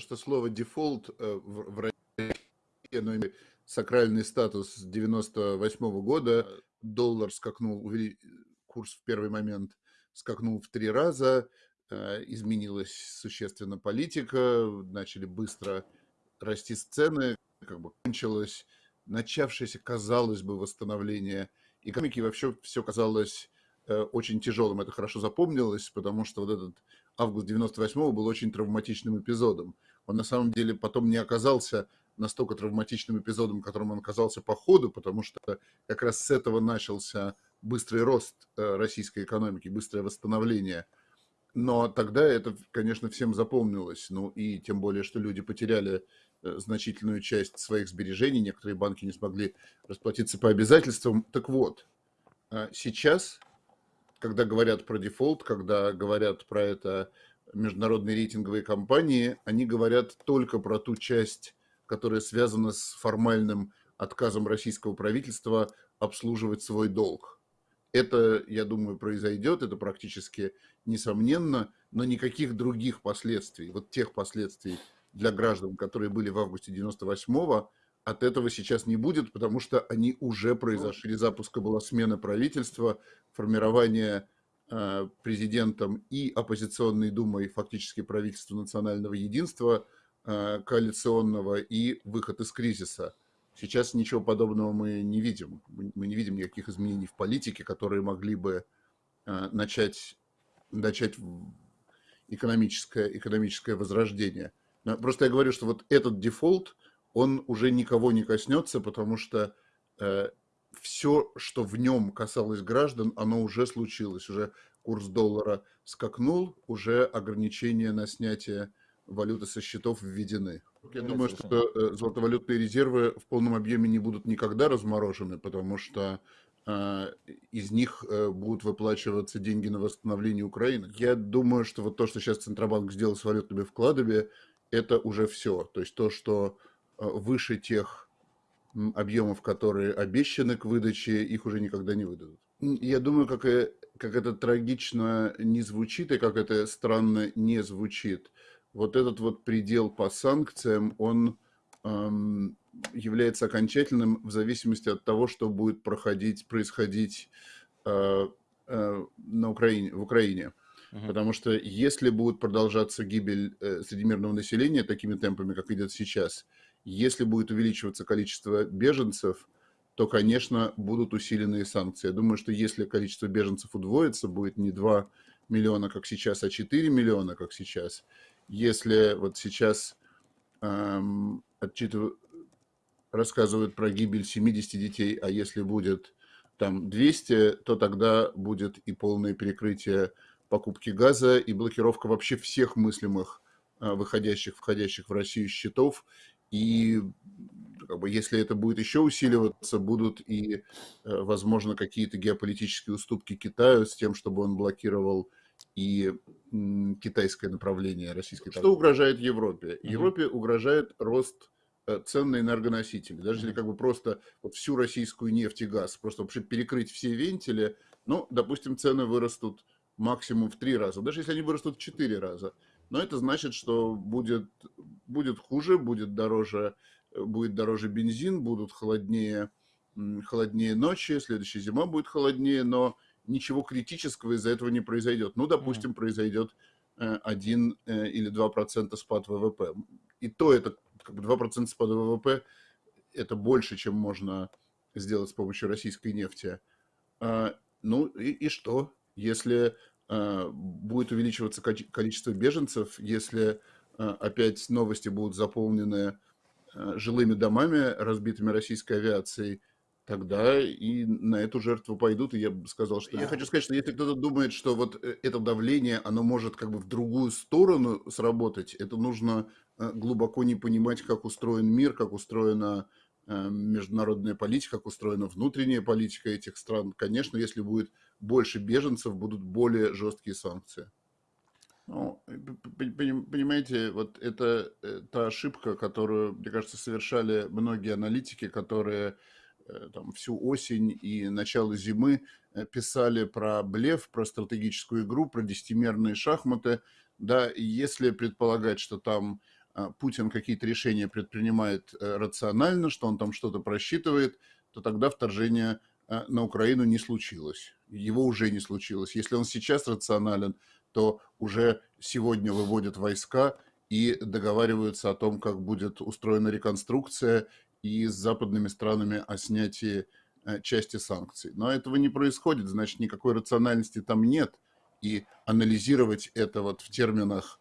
что слово дефолт э, в, России оно имеет сакральный статус с 98 года. Доллар скакнул, курс в первый момент скакнул в три раза, э, изменилась существенно политика, начали быстро расти цены, как бы кончилось начавшееся, казалось бы, восстановление экономики, вообще все казалось э, очень тяжелым. Это хорошо запомнилось, потому что вот этот август 98-го был очень травматичным эпизодом. Он на самом деле потом не оказался настолько травматичным эпизодом, которым он оказался по ходу, потому что как раз с этого начался быстрый рост э, российской экономики, быстрое восстановление. Но тогда это, конечно, всем запомнилось. Ну и тем более, что люди потеряли э, значительную часть своих сбережений, некоторые банки не смогли расплатиться по обязательствам. Так вот, э, сейчас когда говорят про дефолт, когда говорят про это международные рейтинговые компании, они говорят только про ту часть, которая связана с формальным отказом российского правительства обслуживать свой долг. Это, я думаю, произойдет, это практически несомненно, но никаких других последствий, вот тех последствий для граждан, которые были в августе 98-го, от этого сейчас не будет, потому что они уже произошли. Запуска была смена правительства, формирование э, президентом и оппозиционной думой, фактически правительства национального единства, э, коалиционного и выход из кризиса. Сейчас ничего подобного мы не видим. Мы не видим никаких изменений в политике, которые могли бы э, начать, начать экономическое, экономическое возрождение. Просто я говорю, что вот этот дефолт – он уже никого не коснется, потому что э, все, что в нем касалось граждан, оно уже случилось. Уже курс доллара скакнул, уже ограничения на снятие валюты со счетов введены. Я думаю, что э, золотовалютные резервы в полном объеме не будут никогда разморожены, потому что э, из них э, будут выплачиваться деньги на восстановление Украины. Я думаю, что вот то, что сейчас Центробанк сделал с валютными вкладами, это уже все. То есть то, что выше тех объемов, которые обещаны к выдаче, их уже никогда не выдадут. Я думаю, как, и, как это трагично не звучит и как это странно не звучит, вот этот вот предел по санкциям, он эм, является окончательным в зависимости от того, что будет проходить, происходить э, э, на Украине, в Украине. Угу. Потому что если будет продолжаться гибель э, среди мирного населения такими темпами, как идет сейчас, если будет увеличиваться количество беженцев, то, конечно, будут усиленные санкции. Я думаю, что если количество беженцев удвоится, будет не 2 миллиона, как сейчас, а 4 миллиона, как сейчас. Если вот сейчас эм, отчитывают, рассказывают про гибель 70 детей, а если будет там 200, то тогда будет и полное перекрытие покупки газа и блокировка вообще всех мыслимых э, выходящих, входящих в Россию счетов и как бы, если это будет еще усиливаться, будут и, э, возможно, какие-то геополитические уступки Китаю с тем, чтобы он блокировал и китайское направление российской торговли. Что угрожает Европе? Европе угрожает рост э, цен на энергоносители. Даже если как бы просто вот всю российскую нефть и газ, просто вообще перекрыть все вентили, ну, допустим, цены вырастут максимум в три раза. Даже если они вырастут в четыре раза, но это значит, что будет, будет хуже, будет дороже, будет дороже бензин, будут холоднее, холоднее ночи, следующая зима будет холоднее, но ничего критического из-за этого не произойдет. Ну, допустим, mm. произойдет 1 э, э, или 2% спад ВВП. И то это как бы 2% спада ВВП это больше, чем можно сделать с помощью российской нефти. А, ну и, и что? Если Э, будет увеличиваться количество беженцев, если э, опять новости будут заполнены э, жилыми домами, разбитыми российской авиацией, тогда и на эту жертву пойдут. И я бы сказал, что... Я хочу сказать, что если кто-то думает, что вот это давление, оно может как бы в другую сторону сработать, это нужно глубоко не понимать, как устроен мир, как устроена международная политика, как устроена внутренняя политика этих стран. Конечно, если будет больше беженцев, будут более жесткие санкции. Ну, понимаете, вот это э, та ошибка, которую, мне кажется, совершали многие аналитики, которые э, там, всю осень и начало зимы э, писали про блеф, про стратегическую игру, про десятимерные шахматы. Да, и если предполагать, что там а, Путин какие-то решения предпринимает рационально, что он там что-то просчитывает, то тогда вторжение а, на Украину не случилось. Его уже не случилось. Если он сейчас рационален, то уже сегодня выводят войска и договариваются о том, как будет устроена реконструкция и с западными странами о снятии э, части санкций. Но этого не происходит, значит, никакой рациональности там нет. И анализировать это вот в терминах,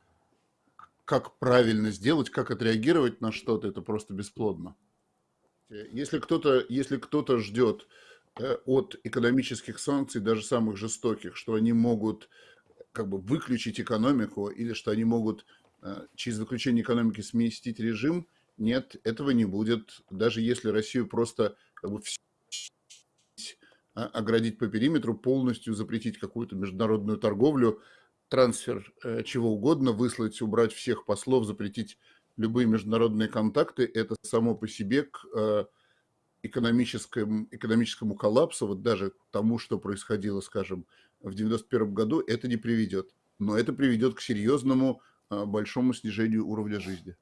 как правильно сделать, как отреагировать на что-то, это просто бесплодно. Если кто-то если кто ждет э, от экономических санкций, даже самых жестоких, что они могут как бы выключить экономику или что они могут э, через выключение экономики сместить режим – нет, этого не будет. Даже если Россию просто как бы, оградить по периметру, полностью запретить какую-то международную торговлю, трансфер э, чего угодно, выслать, убрать всех послов, запретить любые международные контакты, это само по себе к э, экономическому, экономическому коллапсу, вот даже тому, что происходило, скажем, в 91 году, это не приведет. Но это приведет к серьезному э, большому снижению уровня жизни.